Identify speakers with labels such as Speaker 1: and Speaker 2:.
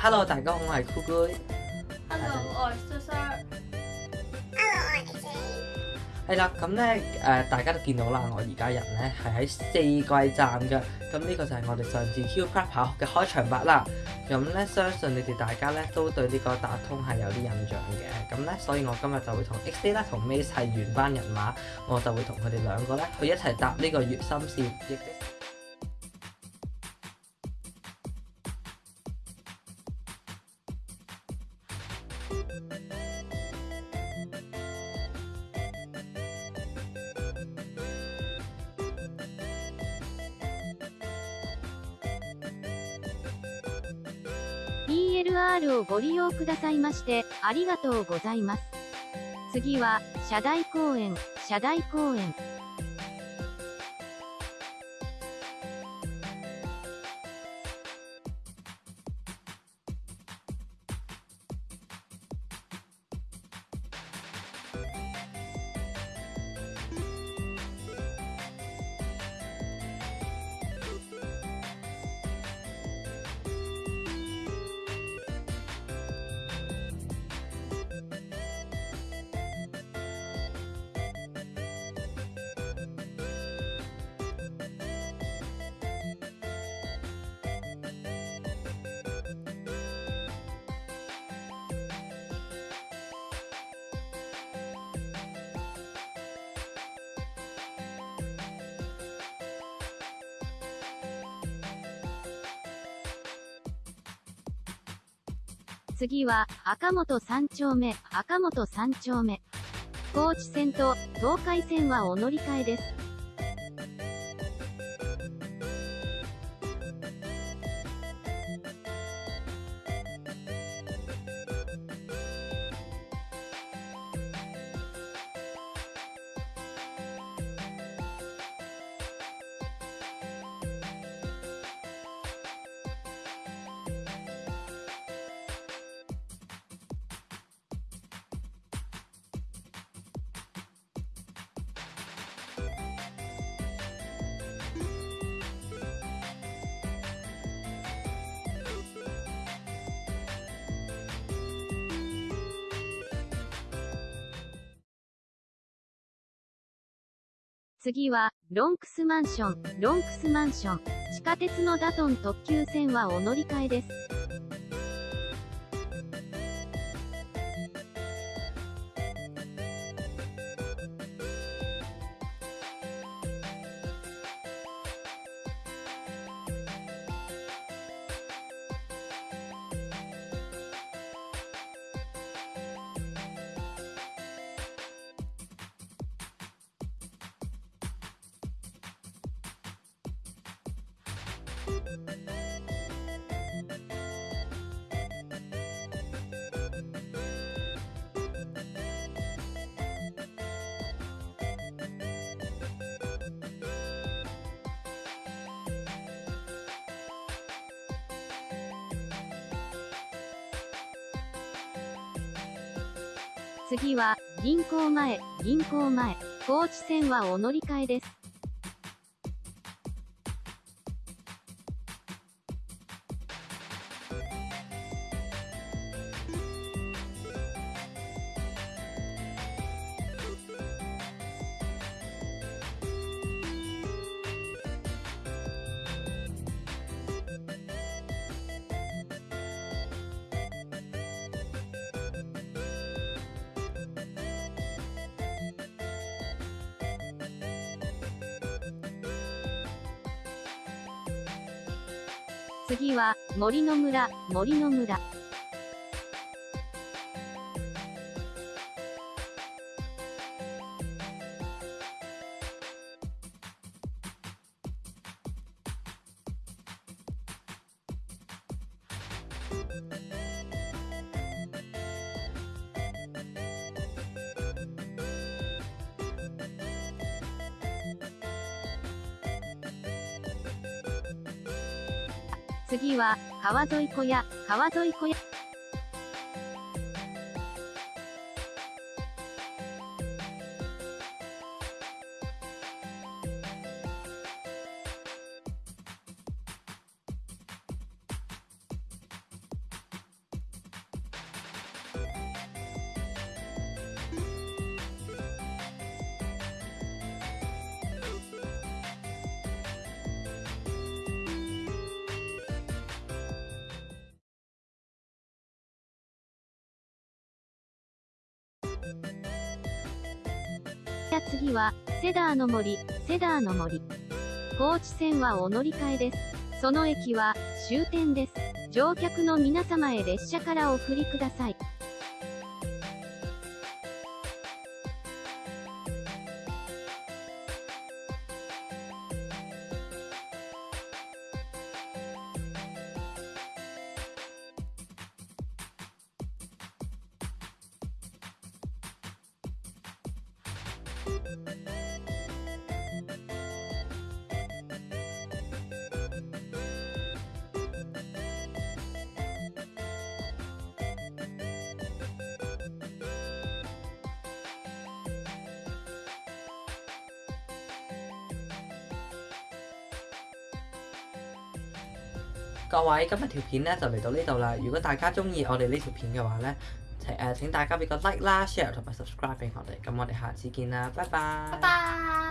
Speaker 1: Hello，大家好，我係酷哥。
Speaker 2: Hello，我係蘇蘇。
Speaker 1: 係啦，咁咧誒，大家都見到啦，我而家人咧係喺四季站嘅，咁呢個就係我哋上次 Q Club 跑學嘅開場白啦。咁咧，相信你哋大家咧都對呢個打通係有啲印象嘅，咁咧，所以我今日就會同 X D 啦同 Mace 係原班人馬，我就會同佢哋兩個咧去一齊搭呢個月心線，
Speaker 3: DLR をご利用くださいまして、ありがとうございます。次は、社大公園、社大公園。次は、赤本三丁目、赤本三丁目。高知線と東海線はお乗り換えです。次は、ロンクスマンション、ロンクスマンション。地下鉄のダトン特急線はお乗り換えです。次は、銀行前、銀行前。高知線はお乗り換えです。次は、森の村、森の村。次は、川沿い小屋、川沿い小屋。次は、セダーの森、セダーの森。高知線はお乗り換えです。その駅は、終点です。乗客の皆様へ列車からお振りください。
Speaker 1: 各位，今日條片咧就嚟到呢度啦。如果大家中意我哋呢條片嘅話咧， 請誒請大家俾個 like 啦、share 同埋 subscribe 俾我哋。咁我哋下次見啦，拜拜。
Speaker 2: 拜拜。